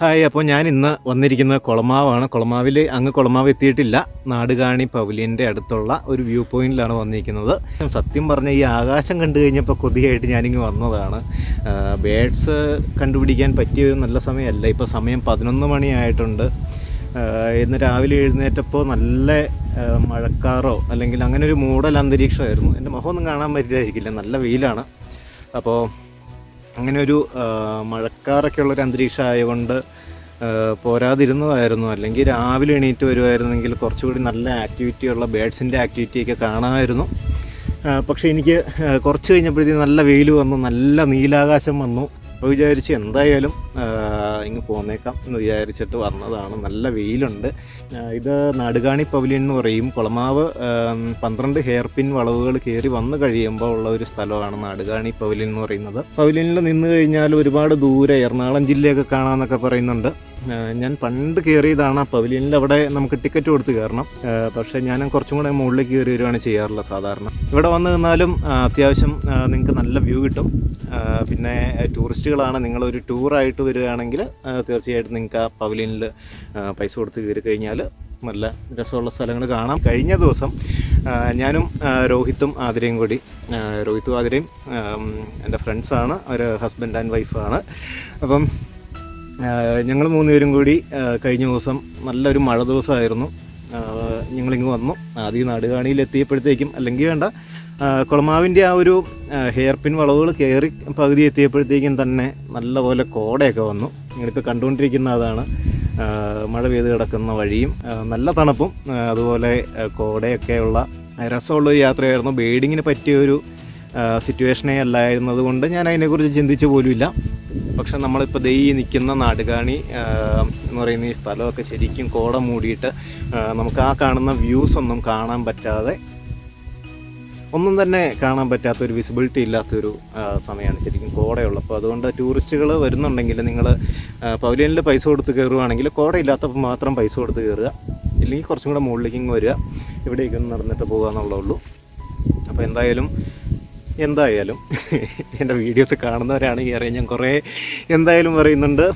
Hi അപ്പോൾ ഞാൻ ഇന്ന് വന്നിരിക്കുന്നത് കുളമാവാണ്. കുളമാവിൽ അങ്ങ് കുളമാവ് എത്തിയിട്ടില്ല. നാടുകാണി പവലിയന്റെ അടുത്തുള്ള ഒരു വ്യൂ പോയിന്റിലാണ് വന്നിരിക്കുന്നത്. സത്യം പറഞ്ഞ ഈ ആകാശം കണ്ടു കഴിഞ്ഞപ്പോൾ കൊതിയായിട്ട് ഞാനിങ്ങ് വന്നതാണ്. ബേഡ്സ് കണ്ടുപിടിക്കാൻ പറ്റിയ ഒരു നല്ല സമയമല്ല. ഇപ്പോൾ സമയം പതിനൊന്ന് മണിയായിട്ടുണ്ട്. ഇന്ന് രാവിലെ എഴുന്നേറ്റപ്പോൾ നല്ല മഴക്കാറോ അല്ലെങ്കിൽ അങ്ങനെ ഒരു മൂടൽ അന്തരീക്ഷമായിരുന്നു. എന്റെ മുഖമൊന്നും കാണാൻ പറ്റില്ലായിരിക്കില്ല. നല്ല വെയിലാണ്. അപ്പോൾ അങ്ങനെ ഒരു മഴക്കാറൊക്കെ ഉള്ളൊരു അന്തരീക്ഷം ആയതുകൊണ്ട് പോരാതിരുന്നതായിരുന്നു. അല്ലെങ്കിൽ രാവിലെ എണീറ്റ് വരുമായിരുന്നെങ്കിൽ കുറച്ചുകൂടി നല്ല ആക്ടിവിറ്റിയുള്ള ബേഡ്സിന്റെ ആക്ടിവിറ്റിയൊക്കെ കാണാമായിരുന്നു. പക്ഷേ എനിക്ക് കുറച്ച് കഴിഞ്ഞപ്പോഴത്തേക്കും നല്ല വെയിൽ വന്നു നല്ല നീലാകാശം വന്നു. അപ്പോൾ വിചാരിച്ച് എന്തായാലും ഇങ്ങ് പോന്നേക്കാം എന്ന് വിചാരിച്ചിട്ട് വന്നതാണ്. നല്ല വെയിലുണ്ട്. ഇത് നാടുകാണി പവലിയൻ എന്ന് പറയും. കുളമാവ് പന്ത്രണ്ട് ഹെയർ പിൻ വളവുകൾ കയറി വന്നു കഴിയുമ്പോൾ ഉള്ള ഒരു സ്ഥലമാണ് നാടുകാണി പവലിയൻ എന്ന് പറയുന്നത്. പവലിയനിൽ നിന്ന് കഴിഞ്ഞാൽ ഒരുപാട് ദൂരെ എറണാകുളം ജില്ലയൊക്കെ കാണാമെന്നൊക്കെ പറയുന്നുണ്ട്. ഞാൻ പണ്ട് കയറിയതാണ് പവലിയനിൽ. അവിടെ നമുക്ക് ടിക്കറ്റ് കൊടുത്ത് കയറണം. പക്ഷേ ഞാൻ കുറച്ചും കൂടെ മുകളിലേക്ക് കയറി വരികയാണ് ചെയ്യാറുള്ളത് സാധാരണ. ഇവിടെ വന്ന് നിന്നാലും അത്യാവശ്യം നിങ്ങൾക്ക് നല്ല വ്യൂ കിട്ടും. പിന്നെ ടൂറിസ്റ്റുകളാണ് നിങ്ങളൊരു ടൂറായിട്ട് വരികയാണെങ്കിൽ തീർച്ചയായിട്ടും നിങ്ങൾക്ക് ആ പവലിയനിൽ പൈസ കൊടുത്ത് കയറി കഴിഞ്ഞാൽ നല്ല രസമുള്ള സ്ഥലങ്ങൾ കാണാം. കഴിഞ്ഞ ദിവസം ഞാനും രോഹിത്തും ആതിരയും കൂടി രോഹിത്തും ആതിരയും എന്റെ ഫ്രണ്ട്സാണ് ഒരു ഹസ്ബൻഡ് ആൻഡ് വൈഫാണ് അപ്പം ഞങ്ങൾ മൂന്നുപേരും കൂടി കഴിഞ്ഞ ദിവസം നല്ലൊരു മഴ ദിവസമായിരുന്നു. ഞങ്ങളിങ്ങ് വന്നു. ആദ്യം നാടുകാണിയിൽ എത്തിയപ്പോഴത്തേക്കും അല്ലെങ്കിൽ വേണ്ട കുളമാവിന്റെ ആ ഒരു ഹെയർ പിൻ വളവുകൾ കയറി പകുതി എത്തിയപ്പോഴത്തേക്കും തന്നെ നല്ലപോലെ കോടയൊക്കെ വന്നു. നിങ്ങളിപ്പോൾ കണ്ടുകൊണ്ടിരിക്കുന്ന അതാണ് മഴ പെയ്ത് കിടക്കുന്ന വഴിയും നല്ല തണുപ്പും അതുപോലെ കോടയൊക്കെയുള്ള രസമുള്ള ഒരു യാത്രയായിരുന്നു. ബേഡിങ്ങിന് പറ്റിയൊരു സിറ്റുവേഷനേ അല്ലായിരുന്നത് കൊണ്ട് ഞാൻ അതിനെക്കുറിച്ച് ചിന്തിച്ചു പോലുമില്ല. പക്ഷെ നമ്മളിപ്പോൾ ദൈ നിൽക്കുന്ന നാടുകാണി എന്ന് പറയുന്ന ഈ സ്ഥലമൊക്കെ ശരിക്കും കോട മൂടിയിട്ട് നമുക്ക് ആ കാണുന്ന വ്യൂസ് ഒന്നും കാണാൻ പറ്റാതെ ഒന്നും തന്നെ കാണാൻ പറ്റാത്തൊരു വിസിബിലിറ്റി ഇല്ലാത്തൊരു സമയമാണ് ശരിക്കും കോടയുള്ളപ്പോൾ അതുകൊണ്ട് ടൂറിസ്റ്റുകൾ വരുന്നുണ്ടെങ്കിൽ നിങ്ങൾ പവലിയനിൽ പൈസ കൊടുത്ത് കയറുവാണെങ്കിൽ കോടയില്ലാത്തപ്പോൾ മാത്രം പൈസ കൊടുത്ത് കയറുക. ഇല്ലെങ്കിൽ കുറച്ചും കൂടെ മുകളിലേക്ക് വരിക. ഇവിടേക്കൊന്ന് നടന്നിട്ട് പോകുക എന്നുള്ളൂ അപ്പോൾ എന്തായാലും എന്തായാലും എന്റെ വീഡിയോസ് കാണുന്നവരാണെങ്കിൽ അറിയാം ഞാൻ കുറേ എന്തായാലും പറയുന്നുണ്ട്.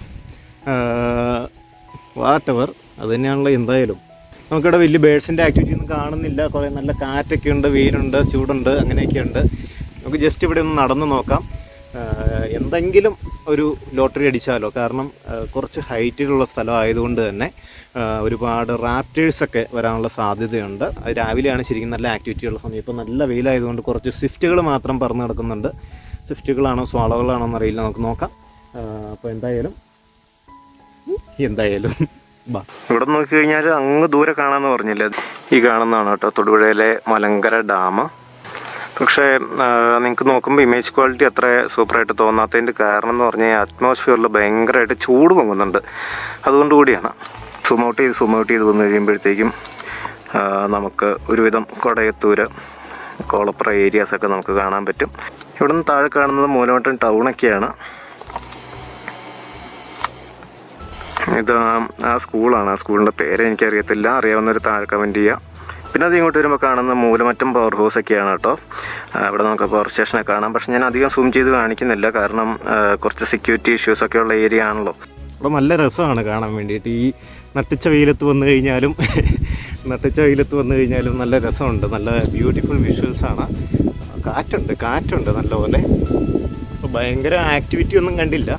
വാട്ടവർ അത് തന്നെയാണല്ലോ എന്തായാലും. നമുക്കിവിടെ വലിയ ബേഡ്സിന്റെ ആക്ടിവിറ്റി ഒന്നും കാണുന്നില്ല. കുറേ നല്ല കാറ്റൊക്കെ ഉണ്ട് വെയിലുണ്ട് ചൂടുണ്ട് അങ്ങനെയൊക്കെ ഉണ്ട് നമുക്ക് ജസ്റ്റ് ഇവിടെ ഒന്ന് നടന്നു നോക്കാം. എന്തെങ്കിലും ഒരു ലോട്ടറി അടിച്ചാലോ? കാരണം കുറച്ച് ഹൈറ്റിലുള്ള സ്ഥലമായതുകൊണ്ട് തന്നെ ഒരുപാട് റാപ്റ്റേഴ്സൊക്കെ വരാനുള്ള സാധ്യതയുണ്ട്. രാവിലെയാണ് ശരിക്കും നല്ല ആക്ടിവിറ്റി ഉള്ള സമയം. ഇപ്പോൾ നല്ല വെയിലായതുകൊണ്ട് കുറച്ച് സ്വിഫ്റ്റുകൾ മാത്രം പറന്ന് നടക്കുന്നുണ്ട് സ്വിഫ്റ്റുകളാണോ സ്വാളകളാണോ എന്നറിയില്ല. നമുക്ക് നോക്കാം. അപ്പോൾ എന്തായാലും എന്തായാലും ഇവിടെ നോക്കി കഴിഞ്ഞാൽ അങ്ങ് ദൂരെ കാണാമെന്ന് പറഞ്ഞില്ലേ? ഈ കാണുന്നതാണ് കേട്ടോ തൊടുപുഴയിലെ മലങ്കര ഡാം. പക്ഷേ നിങ്ങൾക്ക് നോക്കുമ്പോൾ ഇമേജ് ക്വാളിറ്റി അത്ര സൂപ്പറായിട്ട് തോന്നാത്തതിന്റെ കാരണം എന്ന് പറഞ്ഞാൽ അറ്റ്മോസ്ഫിയറിൽ ഭയങ്കരമായിട്ട് ചൂട് പൊങ്ങുന്നുണ്ട്. അതുകൊണ്ട് കൂടിയാണ്. സും ഔട്ട് ചെയ്ത് സുമൗട്ട് ചെയ്ത് വന്നു കഴിയുമ്പോഴത്തേക്കും നമുക്ക് ഒരുവിധം കൊടയത്തൂര് കോളപ്പുറ ഏരിയാസൊക്കെ നമുക്ക് കാണാൻ പറ്റും. ഇവിടെ നിന്ന് താഴെ കാണുന്നത് മൂലമറ്റം ടൗണൊക്കെയാണ് ഇത് ആ സ്കൂളാണ് ആ സ്കൂളിന്റെ പേര് എനിക്കറിയത്തില്ല. അറിയാവുന്നവർ താഴെ കമന്റ് ചെയ്യുക പിന്നെ അത് ഇങ്ങോട്ട് വരുമ്പോൾ കാണുന്ന മൂലമറ്റം പവർ ഹൗസ് ഒക്കെയാണ് കേട്ടോ. ഇവിടെ നമുക്ക് പവർ സ്റ്റേഷനെ കാണാം. പക്ഷെ ഞാൻ അധികം സൂം ചെയ്ത് കാണിക്കുന്നില്ല. കാരണം കുറച്ച് സെക്യൂരിറ്റി ഇഷ്യൂസ് ഒക്കെ ഉള്ള ഏരിയ ആണല്ലോ. ഇവിടെ നല്ല രസമാണ് കാണാൻ വേണ്ടിയിട്ട്. ഈ നട്ടിച്ച വെയിലത്ത് വന്നു കഴിഞ്ഞാലും നട്ടിച്ച വെയിലത്ത് വന്നു കഴിഞ്ഞാലും നല്ല രസമുണ്ട്. നല്ല ബ്യൂട്ടിഫുൾ വിഷ്വൽസാണ് കാറ്റുണ്ട് കാറ്റുണ്ട് നല്ലപോലെ. അപ്പോൾ ഭയങ്കര ആക്ടിവിറ്റി ഒന്നും കണ്ടില്ല.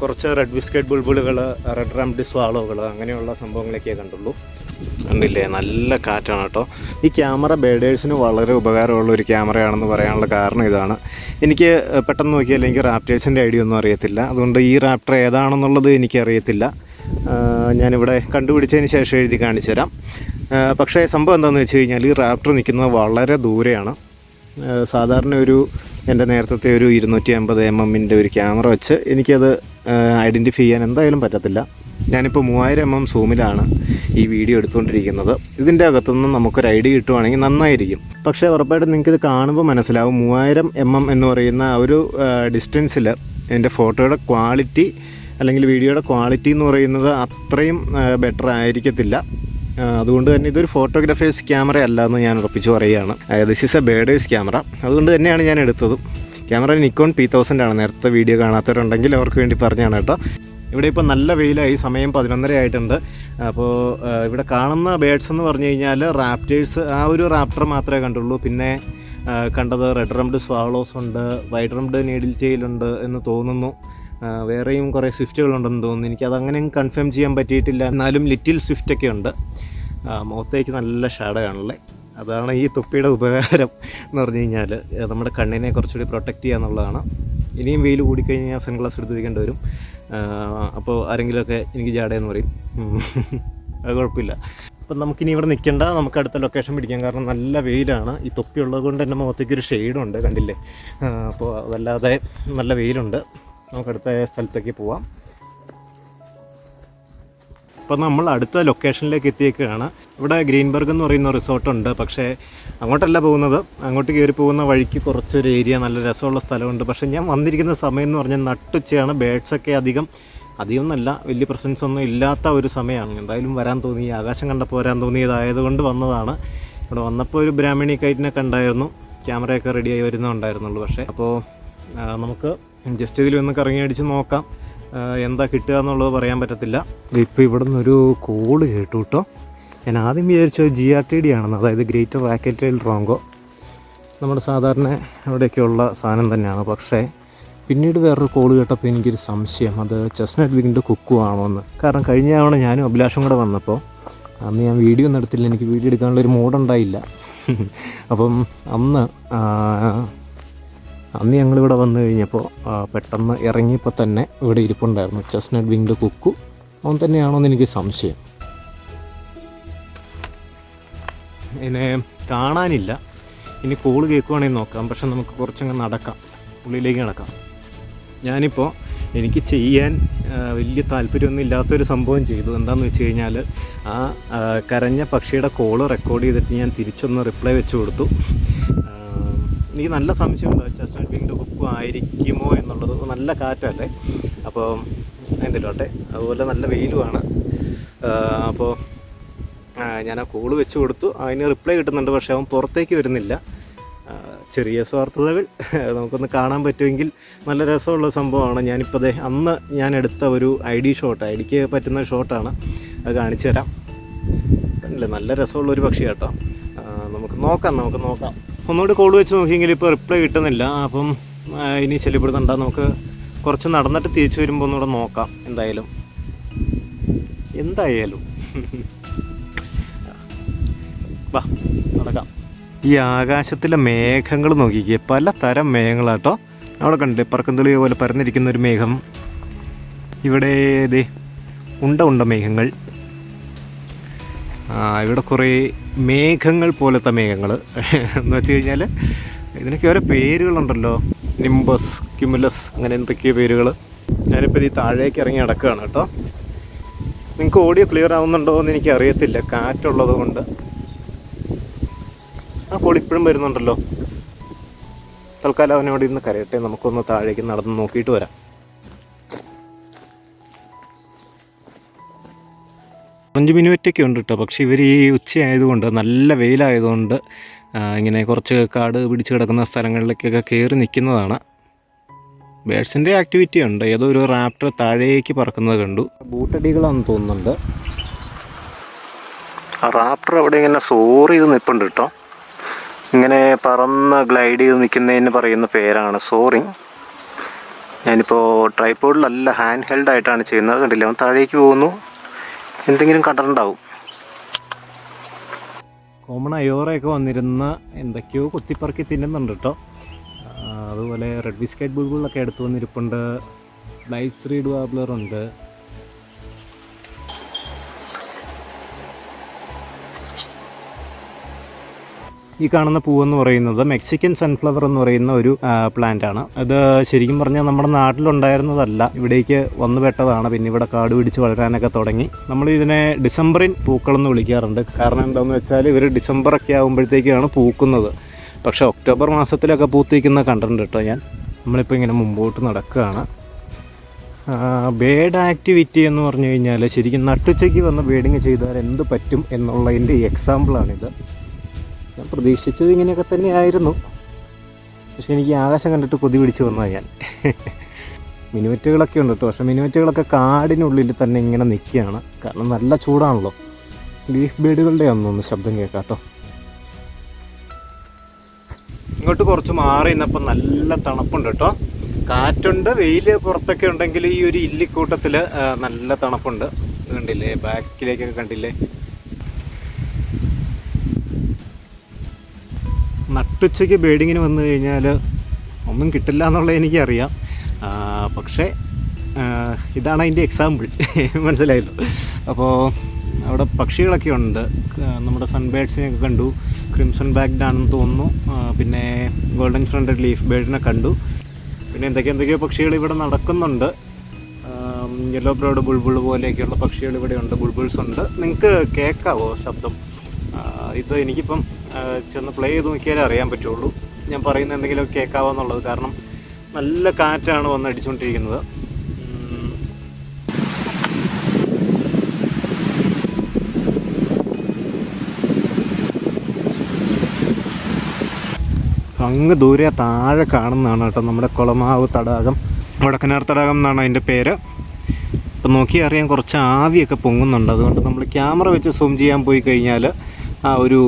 കുറച്ച് റെഡ് ബിസ്ക്കറ്റ് ബുൾബുളുകൾ റെഡ് റംഡ് സ്വാളോകൾ അങ്ങനെയുള്ള സംഭവങ്ങളൊക്കെ കണ്ടുള്ളൂ. കണ്ടില്ലേ? നല്ല കാറ്റാണ് കേട്ടോ. ഈ ക്യാമറ ബേഡേഴ്സിന് വളരെ ഉപകാരമുള്ള ഒരു ക്യാമറയാണെന്ന് പറയാനുള്ള കാരണം ഇതാണ്. എനിക്ക് പെട്ടെന്ന് നോക്കിയാൽ എനിക്ക് റാപ്റ്റേഴ്സിന്റെ ഐഡിയ ഒന്നും അറിയത്തില്ല. അതുകൊണ്ട് ഈ റാപ്റ്റർ ഏതാണെന്നുള്ളത് എനിക്കറിയത്തില്ല ഞാനിവിടെ കണ്ടുപിടിച്ചതിന് ശേഷം എഴുതി കാണിച്ചു തരാം. പക്ഷേ സംഭവം എന്താണെന്ന് വെച്ച് കഴിഞ്ഞാൽ ഈ റാപ്റ്റർ നിൽക്കുന്നത് വളരെ ദൂരെയാണ്. സാധാരണ ഒരു എന്റെ നേരത്തെ ഒരു ഇരുന്നൂറ്റി അമ്പത് എം എമ്മിന്റെ ഒരു ക്യാമറ വെച്ച് എനിക്കത് ഐഡന്റിഫൈ ചെയ്യാൻ എന്തായാലും പറ്റത്തില്ല. ഞാനിപ്പോൾ മൂവായിരം എം എം സൂമിലാണ് ഈ വീഡിയോ എടുത്തുകൊണ്ടിരിക്കുന്നത്. ഇതിന്റെ അകത്തുനിന്ന് നമുക്കൊരു ഐഡിയ കിട്ടുവാണെങ്കിൽ നന്നായിരിക്കും. പക്ഷേ ഉറപ്പായിട്ടും നിങ്ങൾക്കിത് കാണുമ്പോൾ മനസ്സിലാവും. മൂവായിരം എം എം എന്ന് പറയുന്ന ഒരു ഡിസ്റ്റൻസിൽ എന്റെ ഫോട്ടോയുടെ ക്വാളിറ്റി അല്ലെങ്കിൽ വീഡിയോയുടെ ക്വാളിറ്റി എന്ന് പറയുന്നത് അത്രയും ബെറ്റർ ആയിരിക്കത്തില്ല. അതുകൊണ്ട് തന്നെ ഇതൊരു ഫോട്ടോഗ്രാഫേഴ്സ് ക്യാമറ അല്ല എന്ന് ഞാൻ ഉറപ്പിച്ച് പറയുകയാണ്. This is a birders camera അതുകൊണ്ട് തന്നെയാണ് ഞാൻ എടുത്തതും. ക്യാമറ നിക്കോൺ പി തൗസൻഡ് ആണ്. നേരത്തെ വീഡിയോ കാണാത്തവരുണ്ടെങ്കിൽ അവർക്ക് വേണ്ടി പറഞ്ഞാണ് കേട്ടോ. ഇവിടെ ഇപ്പോൾ നല്ല വെയിലായി സമയം പതിനൊന്നര ആയിട്ടുണ്ട് അപ്പോൾ ഇവിടെ കാണുന്ന ബേഡ്സ് എന്ന് പറഞ്ഞു കഴിഞ്ഞാൽ റാപ്റ്റേഴ്സ് ആ ഒരു റാപ്റ്റർ മാത്രമേ കണ്ടുള്ളൂ. പിന്നെ കണ്ടത് റെഡ് റംഡ് സ്വാളോസ് ഉണ്ട് വൈറ്റ് റംഡ് നീഡിൽ ടെയിലുണ്ട് എന്ന് തോന്നുന്നു. വേറെയും കുറേ സ്വിഫ്റ്റുകളുണ്ടെന്ന് തോന്നുന്നു. എനിക്കത് അങ്ങനെ കൺഫേം ചെയ്യാൻ പറ്റിയിട്ടില്ല. എന്നാലും ലിറ്റിൽ സ്വിഫ്റ്റൊക്കെ ഉണ്ട്. മുഖത്തേക്ക് നല്ല ഷാഡയാണല്ലേ അതാണ് ഈ തൊപ്പിയുടെ ഉപകാരം എന്ന് പറഞ്ഞു കഴിഞ്ഞാൽ നമ്മുടെ കണ്ണിനെ കുറച്ചുകൂടി പ്രൊട്ടക്റ്റ് ചെയ്യുക എന്നുള്ളതാണ്. ഇനിയും വെയിൽ ഞാൻ സൺഗ്ലാസ് എടുത്ത് വയ്ക്കേണ്ടി വരും. അപ്പോൾ ആരെങ്കിലുമൊക്കെ എനിക്ക് ജാടയെന്ന് പറയും. അത് കുഴപ്പമില്ല. അപ്പം നമുക്കിനി ഇവിടെ നിൽക്കേണ്ട. നമുക്ക് അടുത്ത ലൊക്കേഷൻ പിടിക്കാം. കാരണം നല്ല വെയിലാണ്. ഈ തൊപ്പി ഉള്ളത് കൊണ്ട് എന്റെ മുഖത്തേക്ക് ഒരു ഷെയ്ഡുണ്ട് കണ്ടില്ലേ? അപ്പോൾ അതല്ലാതെ നല്ല വെയിലുണ്ട്. നമുക്ക് അടുത്ത സ്ഥലത്തേക്ക് പോവാം. അപ്പോൾ നമ്മൾ അടുത്ത ലൊക്കേഷനിലേക്ക് എത്തിയേക്കുകയാണ് ഇവിടെ ഗ്രീൻബർഗ് എന്ന് പറയുന്ന റിസോർട്ടുണ്ട് പക്ഷേ അങ്ങോട്ടല്ല പോകുന്നത്. അങ്ങോട്ട് കയറി പോകുന്ന വഴിക്ക് കുറച്ചൊരു ഏരിയ നല്ല രസമുള്ള സ്ഥലമുണ്ട്. പക്ഷേ ഞാൻ വന്നിരിക്കുന്ന സമയം എന്ന് പറഞ്ഞാൽ നട്ടുച്ചയാണ്. ബേഡ്സൊക്കെ അധികം അധികം എന്നല്ല വലിയ പ്രസൻസ് ഒന്നും ഇല്ലാത്ത ഒരു സമയമാണ്. എന്തായാലും വരാൻ തോന്നി ആകാശം കണ്ടപ്പോൾ വരാൻ തോന്നിയതായതുകൊണ്ട് വന്നതാണ്. ഇവിടെ വന്നപ്പോൾ ഒരു ബ്രാഹ്മണി കൈറ്റിനെ കണ്ടായിരുന്നു. ക്യാമറയൊക്കെ റെഡിയായി വരുന്നുണ്ടായിരുന്നുള്ളൂ. പക്ഷേ അപ്പോൾ നമുക്ക് ജസ്റ്റ് ഇതിൽ ഒന്ന് കറങ്ങി അടിച്ച് നോക്കാം. എന്താ കിട്ടുക എന്നുള്ളത് പറയാൻ പറ്റത്തില്ല. ഇപ്പോൾ ഇവിടെ നിന്നൊരു കോൾ കേട്ടു കേട്ടോ ഞാൻ ആദ്യം വിചാരിച്ചത് ജി ആർ ടി ഡി ആണെന്ന് അതായത് ഗ്രേറ്റർ റാക്കറ്റൈൽ റോങ്കോ നമ്മുടെ സാധാരണ അവിടെയൊക്കെയുള്ള സാധനം തന്നെയാണ്. പക്ഷേ പിന്നീട് വേറൊരു കോൾ കേട്ടപ്പോൾ എനിക്കൊരു സംശയം. അത് ചെസ്നട്ട് വിങ്ങിന്റെ കുക്കു ആണോ എന്ന് കാരണം കഴിഞ്ഞ തവണ ഞാനും അഭിലാഷും കൂടെ വന്നപ്പോൾ അന്ന് ഞാൻ വീഡിയോ ഒന്നും എടുത്തില്ല. എനിക്ക് വീഡിയോ എടുക്കാനുള്ളൊരു മൂഡുണ്ടായില്ല അപ്പം അന്ന് അന്ന് ഞങ്ങളിവിടെ വന്നു കഴിഞ്ഞപ്പോൾ പെട്ടെന്ന് ഇറങ്ങിയപ്പോൾ തന്നെ ഇവിടെ ഇരിപ്പുണ്ടായിരുന്നു. Chestnut winged Kuku. അവൻ തന്നെയാണോ എന്ന് എനിക്ക് സംശയം. ഇതിനെ കാണാനില്ല. ഇനി കോൾ കേൾക്കുവാണെങ്കിൽ നോക്കാം. പക്ഷെ നമുക്ക് കുറച്ചങ്ങ് നടക്കാം. ഉള്ളിലേക്ക് നടക്കാം. ഞാനിപ്പോൾ എനിക്ക് ചെയ്യാൻ വലിയ താല്പര്യമൊന്നും ഇല്ലാത്തൊരു സംഭവം ചെയ്തു. എന്താണെന്ന് വെച്ച് കഴിഞ്ഞാൽ ആ കരഞ്ഞ പക്ഷിയുടെ കോൾ റെക്കോർഡ് ചെയ്തിട്ട് ഞാൻ തിരിച്ചൊന്ന് റിപ്ലൈ വെച്ച് കൊടുത്തു. എനിക്ക് നല്ല സംശയമുണ്ട് ചെസ്റ്റ്നട്ട് വിങ്ങിന്റെ കുക്കും ആയിരിക്കുമോ എന്നുള്ളത്. നല്ല കാറ്റല്ലേ? അപ്പോൾ എന്തിലോട്ടെ? അതുപോലെ നല്ല വെയിലുമാണ്. അപ്പോൾ ഞാൻ ആ കോൾ വെച്ച് കൊടുത്തു. അതിന് റിപ്ലൈ കിട്ടുന്നുണ്ട് പക്ഷേ അവൻ പുറത്തേക്ക് വരുന്നില്ല. ചെറിയ സ്വാർത്ഥതകൾ. നമുക്കൊന്ന് കാണാൻ പറ്റുമെങ്കിൽ നല്ല രസമുള്ള സംഭവമാണ്. ഞാനിപ്പോൾ അന്ന് ഞാൻ എടുത്ത ഒരു ഐ ഡി ഷോട്ട് ഐ ഡിക്ക് പറ്റുന്ന ഷോട്ടാണ് അത് കാണിച്ചു തരാം നല്ല രസമുള്ള ഒരു പക്ഷി കേട്ടോ നമുക്ക് നോക്കാം നമുക്ക് നോക്കാം. ഒന്നുകൂടി കോൾ വെച്ച് നോക്കിയെങ്കിൽ ഇപ്പോൾ റിപ്ലൈ കിട്ടുന്നില്ല. അപ്പം ഇനി ശല്യപ്പെടുത്തണ്ട. നമുക്ക് കുറച്ച് നടന്നിട്ട് തിരിച്ചു വരുമ്പോൾ ഒന്നുകൂടെ നോക്കാം എന്തായാലും. എന്തായാലും. വാ നടക്കാം. ഈ ആകാശത്തിലെ മേഘങ്ങൾ നോക്കിക്കേ പല തരം മേഘങ്ങളാട്ടോ. അവിടെ കണ്ടില്ലേ പറക്കന്തുളിയ പോലെ പരന്നിരിക്കുന്ന ഒരു മേഘം. ഇവിടെ ഇതേ ഉണ്ട ഉണ്ട മേഘങ്ങൾ. ഇവിടെ കുറേ മേഘങ്ങൾ പോലത്തെ മേഘങ്ങൾ. എന്ന് വെച്ച് കഴിഞ്ഞാൽ ഇതിനൊക്കെ ഓരോ പേരുകളുണ്ടല്ലോ. നിംബസ് ക്യുമുലസ് അങ്ങനെ എന്തൊക്കെയോ പേരുകൾ ഞാനിപ്പോൾ ഈ താഴേക്ക് ഇറങ്ങി നടക്കുകയാണ് കേട്ടോ. നിങ്ങൾക്ക് ഓഡിയോ ക്ലിയർ ആവുന്നുണ്ടോ എന്ന് എനിക്ക് അറിയത്തില്ല. കാറ്റുള്ളത് കൊണ്ട്. ആ കോൾ ഇപ്പോഴും വരുന്നുണ്ടല്ലോ. തൽക്കാലം അവനോട് ഇന്ന് കരയട്ടെ. നമുക്കൊന്ന് താഴേക്ക് നടന്ന് നോക്കിയിട്ട് വരാം. അഞ്ച് മിനിറ്റൊക്കെ ഉണ്ട് കേട്ടോ പക്ഷേ ഇവർ ഈ ഉച്ചയായതുകൊണ്ട് നല്ല വെയിലായതുകൊണ്ട് ഇങ്ങനെ കുറച്ച് കാട് പിടിച്ച് കിടക്കുന്ന സ്ഥലങ്ങളിലേക്കൊക്കെ കയറി നിൽക്കുന്നതാണ്. ബേഡ്സിന്റെ ആക്ടിവിറ്റി ഉണ്ട്. ഏതോ ഒരു റാപ്റ്റർ താഴേക്ക് പറക്കുന്നത് കണ്ടു. ബൂട്ടടികളാണെന്ന് തോന്നുന്നുണ്ട്. റാപ്റ്റർ അവിടെ ഇങ്ങനെ സോറി ചെയ്ത് നിൽപ്പുണ്ട് കേട്ടോ ഇങ്ങനെ പറന്ന് ഗ്ലൈഡ് ചെയ്ത് നിൽക്കുന്നതിന് പറയുന്ന പേരാണ് സോറിങ് ഞാനിപ്പോൾ ട്രൈപ്പോഡിലല്ല ഹാൻഡ് ഹെൽഡ് ആയിട്ടാണ് ചെയ്യുന്നത്. കണ്ടില്ല? അവൻ താഴേക്ക് പോകുന്നു. എന്തെങ്കിലും കണ്ടിട്ടുണ്ടാവും കോമൺ അയോറയൊക്കെ വന്നിരുന്ന എന്തൊക്കെയോ കുത്തിപ്പറക്കി തിന്നുന്നുണ്ട് കേട്ടോ അതുപോലെ റെഡ് ബിസ്ക്കറ്റ് ബുൾബുളൊക്കെ എടുത്തു വന്നിരിപ്പുണ്ട്. ലൈറ്റ് വാബ്ലർ ഈ കാണുന്ന പൂവെന്ന് പറയുന്നത് മെക്സിക്കൻ സൺഫ്ലവർ എന്ന് പറയുന്ന ഒരു പ്ലാന്റ് ആണ്. അത് ശരിക്കും പറഞ്ഞാൽ നമ്മുടെ നാട്ടിലുണ്ടായിരുന്നതല്ല. ഇവിടേക്ക് വന്നു പെട്ടതാണ്. പിന്നെ ഇവിടെ കാട് പിടിച്ച് വളരാനൊക്കെ തുടങ്ങി. നമ്മൾ ഇതിനെ ഡിസംബറിൻ പൂക്കളെന്ന് വിളിക്കാറുണ്ട്. കാരണം എന്താണെന്ന് വെച്ചാൽ ഇവർ ഡിസംബറൊക്കെ ആകുമ്പോഴത്തേക്കാണ് പൂക്കുന്നത്. പക്ഷേ ഒക്ടോബർ മാസത്തിലൊക്കെ പൂത്തിക്കുന്ന കണ്ടിട്ടുണ്ട് കേട്ടോ ഞാൻ. നമ്മളിപ്പോൾ ഇങ്ങനെ മുമ്പോട്ട് നടക്കുകയാണ്. ബേഡ് ആക്ടിവിറ്റി എന്ന് പറഞ്ഞു കഴിഞ്ഞാൽ ശരിക്കും നട്ടുച്ചയ്ക്ക് വന്ന് ബേഡിങ് ചെയ്താൽ എന്ത് പറ്റും എന്നുള്ളതിന്റെ എക്സാമ്പിളാണിത് ഞാൻ പ്രതീക്ഷിച്ചത് ഇങ്ങനെയൊക്കെ തന്നെയായിരുന്നു. പക്ഷെ എനിക്ക് ആകാശം കണ്ടിട്ട് കൊതി പിടിച്ച് വന്നാൽ ഞാൻ. മിനുവറ്റുകളൊക്കെ ഉണ്ട് കേട്ടോ പക്ഷേ മിനുവറ്റുകളൊക്കെ കാടിനുള്ളിൽ തന്നെ ഇങ്ങനെ നിൽക്കുകയാണ്. കാരണം നല്ല ചൂടാണല്ലോ. ലീഫ് ബേഡുകളുടെ ഒന്നൊന്ന് ശബ്ദം കേൾക്കാം ഇങ്ങോട്ട് കുറച്ച് മാറി നിന്നപ്പോൾ നല്ല തണുപ്പുണ്ട് കേട്ടോ കാറ്റുണ്ട് വെയിൽ പുറത്തൊക്കെ ഉണ്ടെങ്കിൽ ഈ ഒരു ഇല്ലിക്കൂട്ടത്തിൽ നല്ല തണുപ്പുണ്ട്. കണ്ടില്ലേ? ബാക്കിലേക്കൊക്കെ കണ്ടില്ലേ? നട്ടുച്ചയ്ക്ക് ബേഡിങ്ങിന് വന്നു കഴിഞ്ഞാൽ ഒന്നും കിട്ടില്ല എന്നുള്ളത് എനിക്കറിയാം. പക്ഷേ ഇതാണ് അതിന്റെ എക്സാമ്പിൾ മനസ്സിലായല്ലോ? അപ്പോൾ അവിടെ പക്ഷികളൊക്കെ ഉണ്ട്. നമ്മുടെ സൺബേഡ്സിനെയൊക്കെ കണ്ടു. ക്രിംസൺ ബാഗ്ഡ് ആണെന്ന് തോന്നുന്നു. പിന്നെ ഗോൾഡൻ ഫ്രണ്ടഡ് ലീഫ് ബേഡിനെ കണ്ടു. പിന്നെ എന്തൊക്കെ എന്തൊക്കെയോ പക്ഷികൾ ഇവിടെ നടക്കുന്നുണ്ട്. യെല്ലോ ബ്രോഡ് ബുൾബുൾ പോലെയൊക്കെയുള്ള പക്ഷികൾ ഇവിടെ ഉണ്ട്. ബുൾബുൾസ് ഉണ്ട്. നിങ്ങൾക്ക് കേൾക്കാവോ ശബ്ദം? ഇത് എനിക്കിപ്പം ചെന്ന് പ്ലേ ചെയ്ത് നോക്കിയാലേ അറിയാൻ പറ്റുള്ളൂ. ഞാൻ പറയുന്ന എന്തെങ്കിലും കേൾക്കാവാന്നുള്ളത് കാരണം നല്ല കാറ്റാണ് വന്ന് അടിച്ചുകൊണ്ടിരിക്കുന്നത്. അങ്ങ് ദൂരെ താഴെ കാണുന്നതാണ് കേട്ടോ നമ്മുടെ കുളമാവ് തടാകം. വടക്കനാർ തടാകം എന്നാണ് അതിന്റെ പേര്. ഇപ്പം നോക്കി അറിയാൻ കുറച്ച് ആവിയൊക്കെ പൊങ്ങുന്നുണ്ട്. അതുകൊണ്ട് നമ്മൾ ക്യാമറ വെച്ച് സൂം ചെയ്യാൻ പോയി കഴിഞ്ഞാൽ ആ ഒരു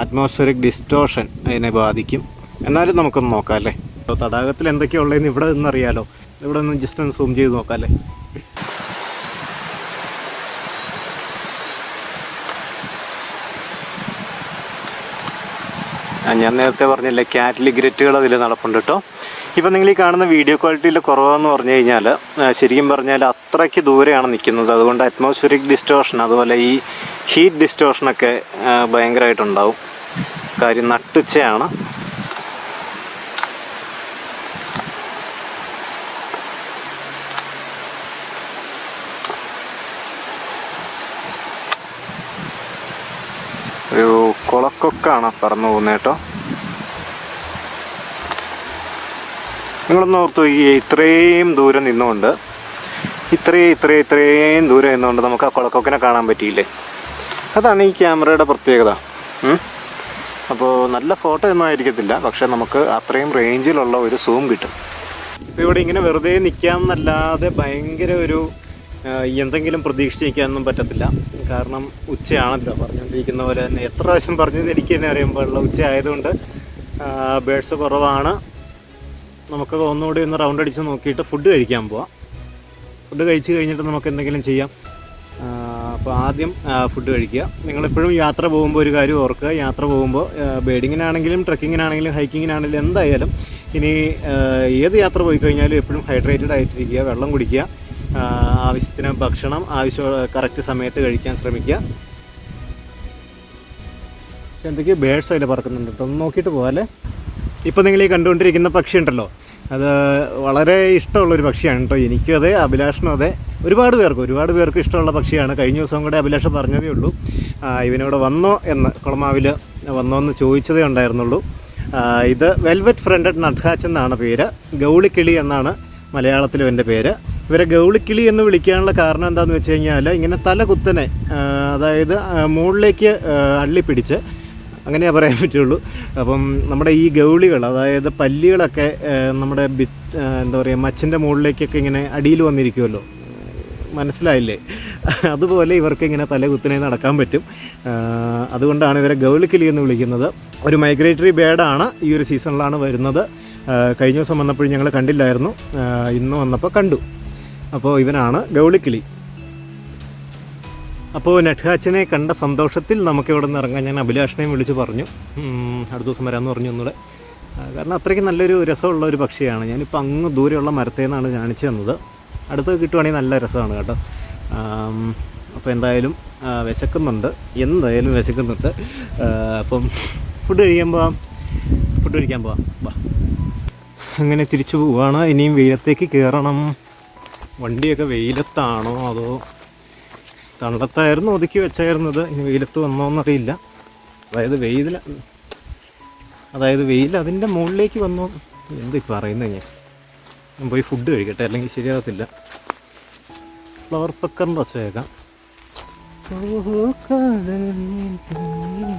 അറ്റ്മോസ്ഫിയറിക് ഡിസ്റ്റോഷൻ അതിനെ ബാധിക്കും. എന്നാലും നമുക്കൊന്ന് നോക്കാം അല്ലേ? അപ്പോൾ തടാകത്തിൽ എന്തൊക്കെയാണ് ഉള്ളതെന്ന് ഇവിടെ നിന്നറിയാലോ ഇവിടെ നിന്ന് ജസ്റ്റ് ഒന്ന് സൂം ചെയ്ത് നോക്കാം അല്ലേ? ഞാൻ നേരത്തെ പറഞ്ഞില്ലേ കാറ്റലി ഗ്രറ്റുകൾ അതിൽ നടപ്പുണ്ട് കേട്ടോ. ഇപ്പം നിങ്ങൾ ഈ കാണുന്ന വീഡിയോ ക്വാളിറ്റിയിൽ കുറവെന്ന് പറഞ്ഞു കഴിഞ്ഞാൽ ശരിക്കും പറഞ്ഞാൽ അത്രയ്ക്ക് ദൂരെയാണ് നിൽക്കുന്നത് അതുകൊണ്ട് അറ്റ്മോസ്ഫിയറിക് ഡിസ്റ്റോഷൻ അതുപോലെ ഈ ഹീറ്റ് ഡിസ്റ്റോഷനൊക്കെ ഭയങ്കരമായിട്ടുണ്ടാവും കാര്യം നട്ടുച്ചയാണ്. ഒരു കുളക്കൊക്കാണ് പറന്നു പോകുന്നത് കേട്ടോ. നിങ്ങളൊന്ന് ഓർത്തു ഈ ഇത്രയും ദൂരം നിന്നുകൊണ്ട് ഇത്രയും ഇത്രയും ഇത്രയും ദൂരം നിന്നുകൊണ്ട് നമുക്ക് ആ കുളക്കൊക്കിനെ കാണാൻ പറ്റിയില്ലേ? അതാണ് ഈ ക്യാമറയുടെ പ്രത്യേകത. അപ്പോൾ നല്ല ഫോട്ടോ ഒന്നും ആയിരിക്കത്തില്ല. പക്ഷേ നമുക്ക് അത്രയും റേഞ്ചിലുള്ള ഒരു സൂം കിട്ടും. ഇപ്പോൾ ഇവിടെ ഇങ്ങനെ വെറുതെ നിൽക്കാമെന്നല്ലാതെ ഭയങ്കര ഒരു എന്തെങ്കിലും പ്രതീക്ഷിച്ച് നിൽക്കാനൊന്നും പറ്റത്തില്ല. കാരണം ഉച്ചയാണല്ലോ. പറഞ്ഞുകൊണ്ടിരിക്കുന്ന പോലെ തന്നെ എത്ര പ്രാവശ്യം പറഞ്ഞു എനിക്ക് തന്നെ അറിയാൻ പാടില്ല. ഉച്ച ആയതുകൊണ്ട് ബേഡ്സ് കുറവാണ്. നമുക്ക് ഒന്നുകൂടി ഒന്ന് റൗണ്ട് അടിച്ച് നോക്കിയിട്ട് ഫുഡ് കഴിക്കാൻ പോവാം. ഫുഡ് കഴിച്ച് കഴിഞ്ഞിട്ട് നമുക്ക് എന്തെങ്കിലും ചെയ്യാം. അപ്പോൾ ആദ്യം ഫുഡ് കഴിക്കുക. നിങ്ങളെപ്പോഴും യാത്ര പോകുമ്പോൾ ഒരു കാര്യം ഓർക്കുക. യാത്ര പോകുമ്പോൾ ബേഡിങ്ങിനാണെങ്കിലും ട്രക്കിങ്ങിനാണെങ്കിലും ഹൈക്കിങ്ങിനാണെങ്കിലും എന്തായാലും ഇനി ഏത് യാത്ര പോയി കഴിഞ്ഞാലും എപ്പോഴും ഹൈഡ്രേറ്റഡ് ആയിട്ടിരിക്കുക വെള്ളം കുടിക്കുക ആവശ്യത്തിന് ഭക്ഷണം ആവശ്യം കറക്റ്റ് സമയത്ത് കഴിക്കാൻ ശ്രമിക്കുക. എന്തൊക്കെയോ ബേഡ്സ് അതിൽ പറക്കുന്നുണ്ട് കേട്ടോ. ഒന്ന് നോക്കിയിട്ട് പോകാല്ലേ ഇപ്പോൾ നിങ്ങൾ ഈ കണ്ടുകൊണ്ടിരിക്കുന്ന പക്ഷിയുണ്ടല്ലോ. അത് വളരെ ഇഷ്ടമുള്ളൊരു പക്ഷിയാണ് കേട്ടോ. എനിക്കും അതെ അഭിലാഷനും അതെ. ഒരുപാട് പേർക്ക് ഒരുപാട് പേർക്ക് ഇഷ്ടമുള്ള പക്ഷിയാണ്. കഴിഞ്ഞ ദിവസം കൂടെ അഭിലാഷ് പറഞ്ഞതേ ഉള്ളൂ. ഇവനിവിടെ വന്നോ എന്ന് കുളമാവിൽ വന്നോ എന്ന് ചോദിച്ചതേ ഉണ്ടായിരുന്നുള്ളൂ. ഇത് വെൽവെറ്റ് ഫ്രണ്ടഡ് നട്ഹാച്ച് എന്നാണ് പേര്. ഗൗളിക്കിളി എന്നാണ് മലയാളത്തിലും എന്റെ പേര്. ഇവരെ ഗൗളിക്കിളി എന്ന് വിളിക്കാനുള്ള കാരണം എന്താണെന്ന് വെച്ച് കഴിഞ്ഞാൽ ഇങ്ങനെ തല കുത്തനെ അതായത് മുകളിലേക്ക് അള്ളിപ്പിടിച്ച് അങ്ങനെ പറയാൻ പറ്റുള്ളൂ. അപ്പം നമ്മുടെ ഈ ഗൗളികൾ അതായത് പല്ലികളൊക്കെ നമ്മുടെ എന്താ പറയുക മച്ചിന്റെ മുകളിലേക്കൊക്കെ ഇങ്ങനെ അടിയിൽ വന്നിരിക്കുമല്ലോ മനസ്സിലായില്ലേ? അതുപോലെ ഇവർക്ക് ഇങ്ങനെ തല കുത്തനെ നടക്കാൻ പറ്റും. അതുകൊണ്ടാണ് ഇവരെ ഗൗളിക്കിളി എന്ന് വിളിക്കുന്നത്. ഒരു മൈഗ്രേറ്ററി ബേഡാണ് ഈ ഒരു സീസണിലാണ് വരുന്നത്. കഴിഞ്ഞ ദിവസം വന്നപ്പോൾ ഞങ്ങൾ കണ്ടില്ലായിരുന്നു. ഇന്ന് വന്നപ്പോൾ കണ്ടു. അപ്പോൾ ഇവനാണ് ഗൗളിക്കിളി അപ്പോൾ നട്ഹാച്ചിനെ കണ്ട സന്തോഷത്തിൽ നമുക്ക് ഇവിടെ നിന്ന് ഇറങ്ങാൻ ഞാൻ അഭിലാഷിനെയും വിളിച്ച് പറഞ്ഞു. അടുത്ത ദിവസം വരാമെന്ന് പറഞ്ഞു ഒന്നുകൂടെ കാരണം അത്രയ്ക്ക് നല്ലൊരു രസമുള്ള ഒരു പക്ഷിയാണ്. ഞാനിപ്പോൾ അങ്ങ് ദൂരെയുള്ള മരത്തേന്നാണ് കാണിച്ചു തന്നത്. അടുത്ത് കിട്ടുവാണെങ്കിൽ നല്ല രസമാണ് കേട്ടോ. അപ്പോൾ എന്തായാലും വിശക്കുന്നുണ്ട്. എന്തായാലും വിശക്കുന്നുണ്ട്. അപ്പം ഫുഡ് കഴിക്കാൻ പോവാം. ഫുഡ് കഴിക്കാൻ പോവാം. വാ. അങ്ങനെ തിരിച്ചു പോവാണ്. ഇനിയും വെയിലത്തേക്ക് കയറണം. വണ്ടിയൊക്കെ വെയിലത്താണോ അതോ തണ്ടത്തായിരുന്നു ഒതുക്കി വെച്ചായിരുന്നത്. ഇനി വെയിലത്ത് വന്നോന്നറിയില്ല അതായത് വെയിൽ അതായത് വെയിൽ അതിന്റെ മുകളിലേക്ക് വന്നോ? എന്ത് പറയുന്നത് ഞാൻ? പോയി ഫുഡ് കഴിക്കട്ടെ അല്ലെങ്കിൽ ശരിയാകത്തില്ല. ഫ്ലവർ പക്കറിന്റെ കടലിൽ